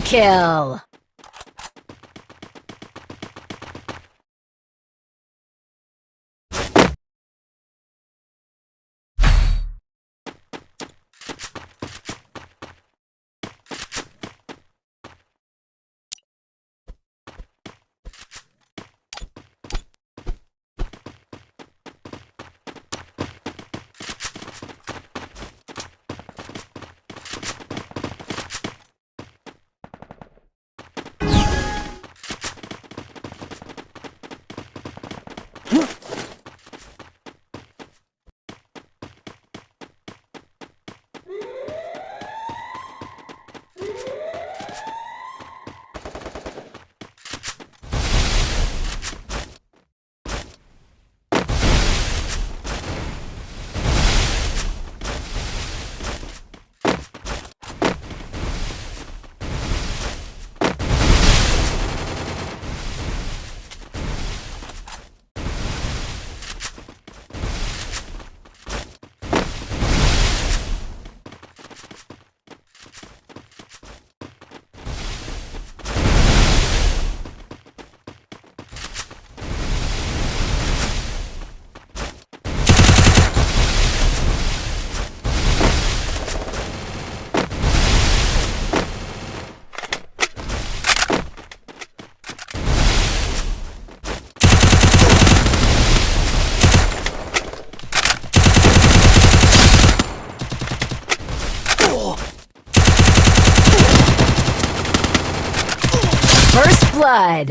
Kill! First blood.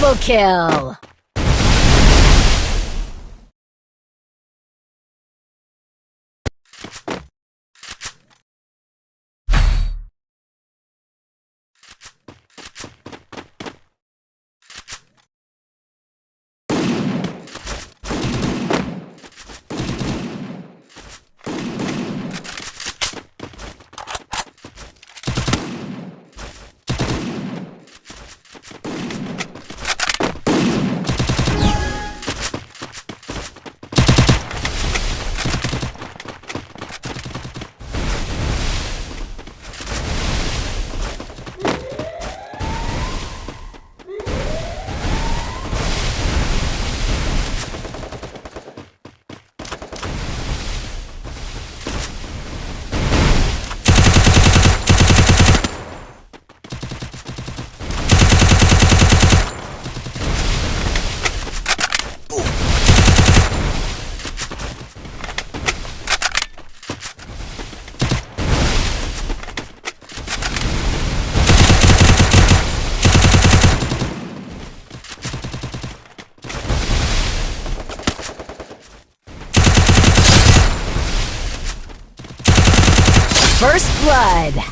Double kill! First blood.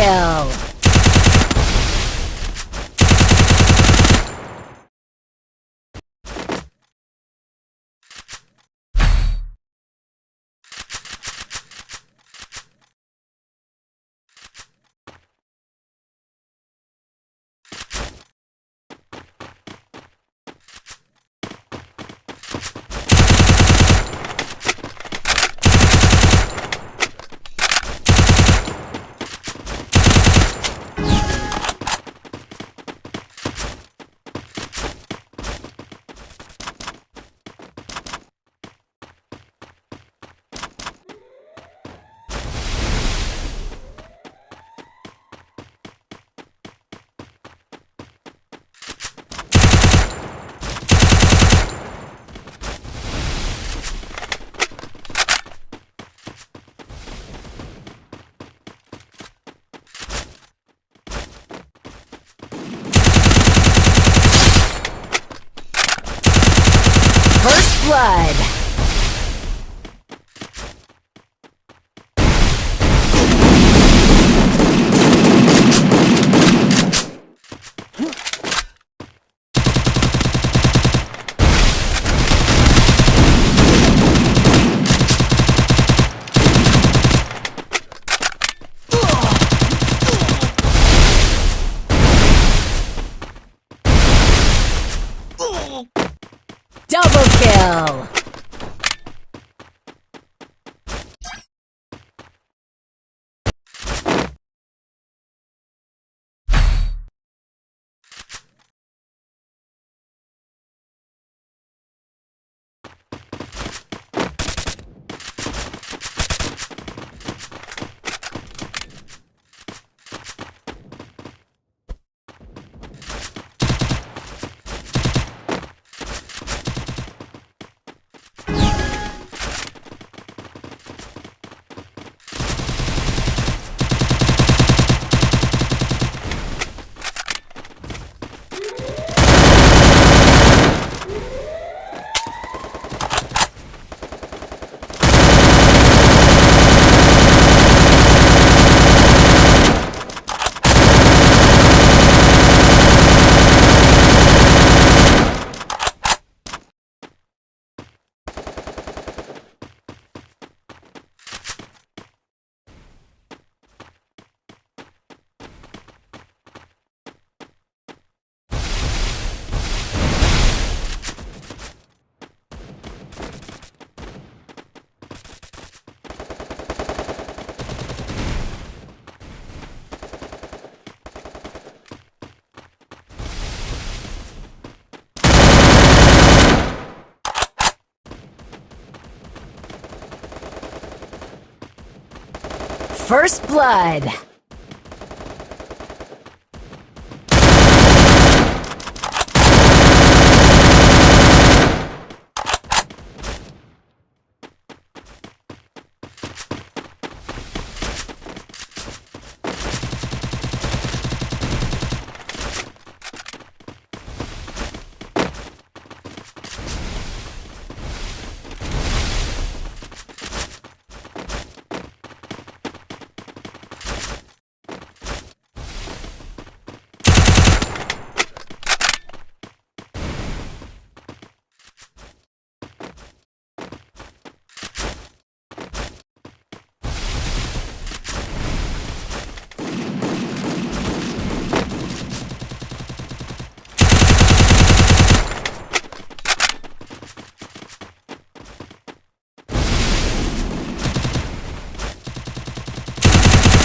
Kill! First blood! First blood!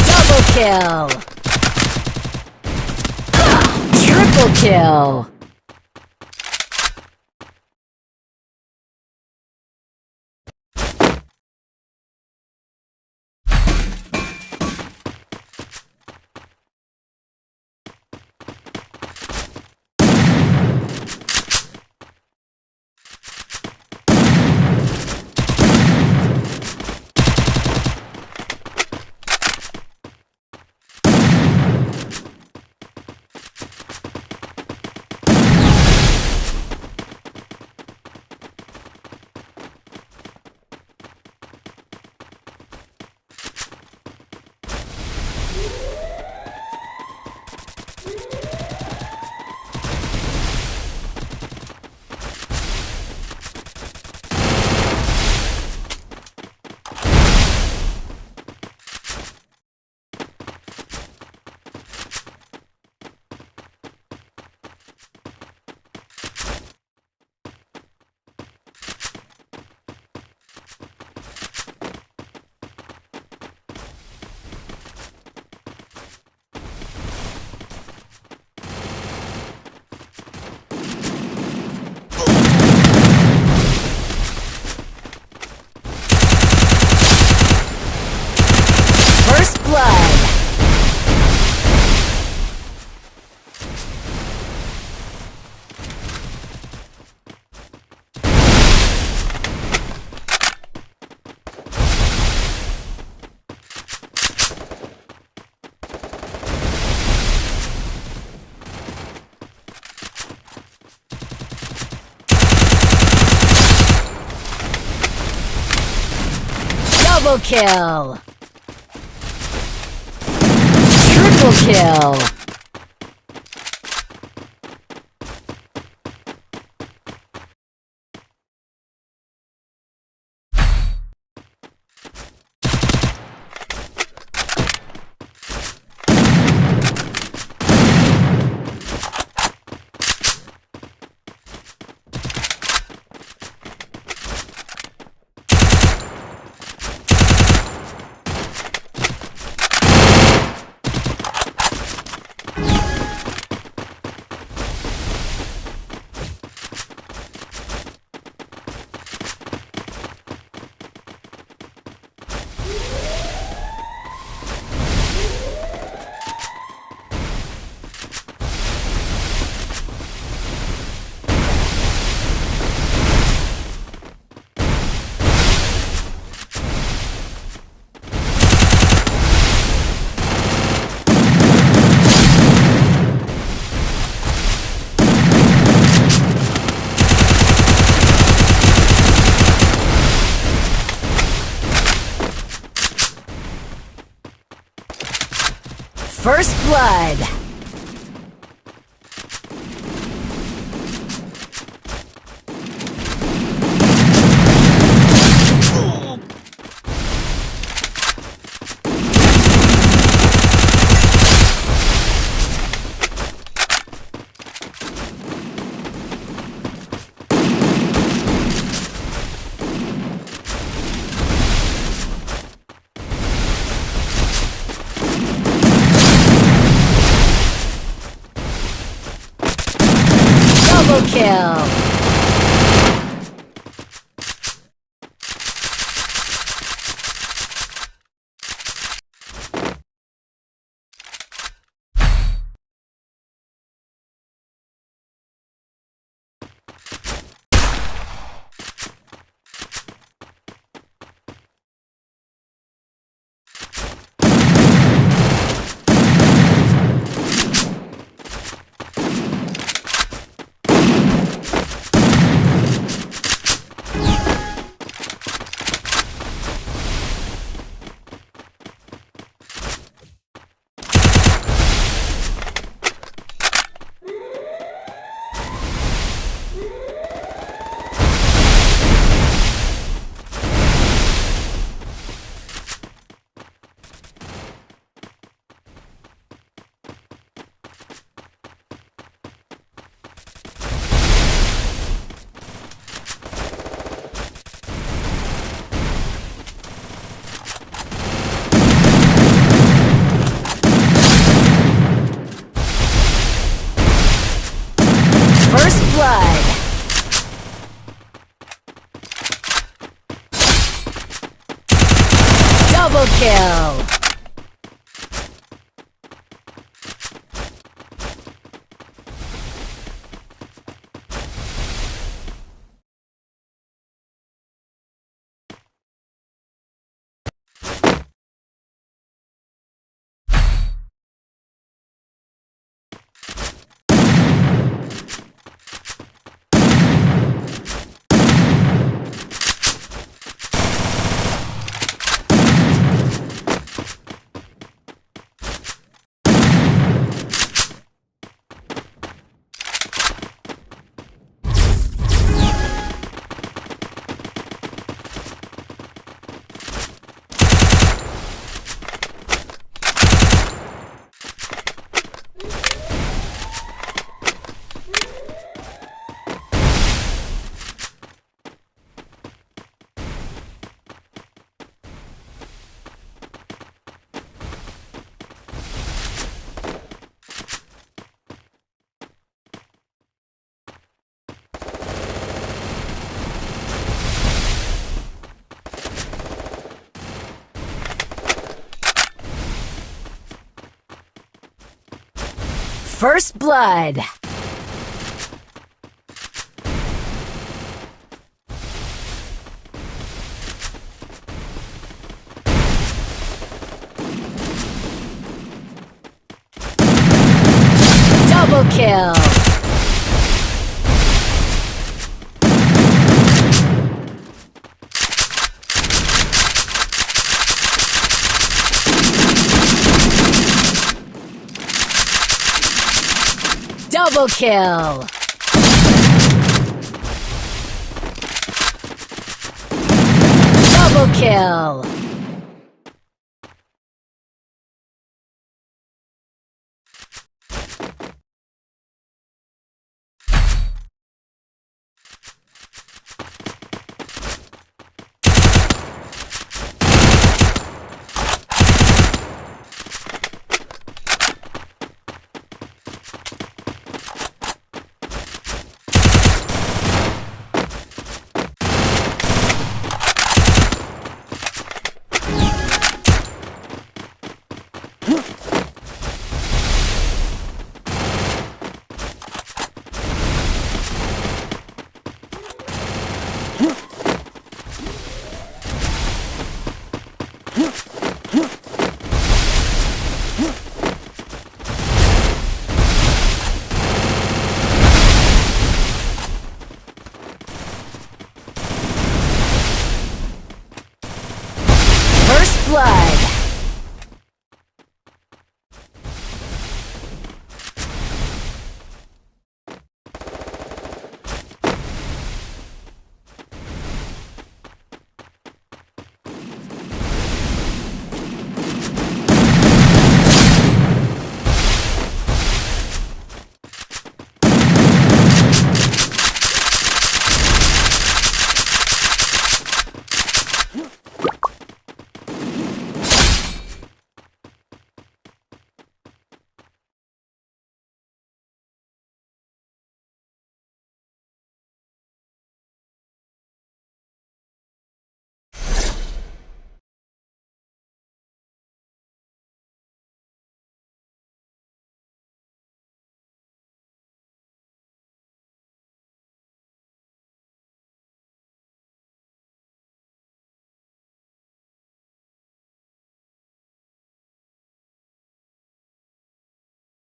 Double kill! Triple kill! Double kill! Triple kill! First Blood! First Blood! Double kill! Double kill. Double kill.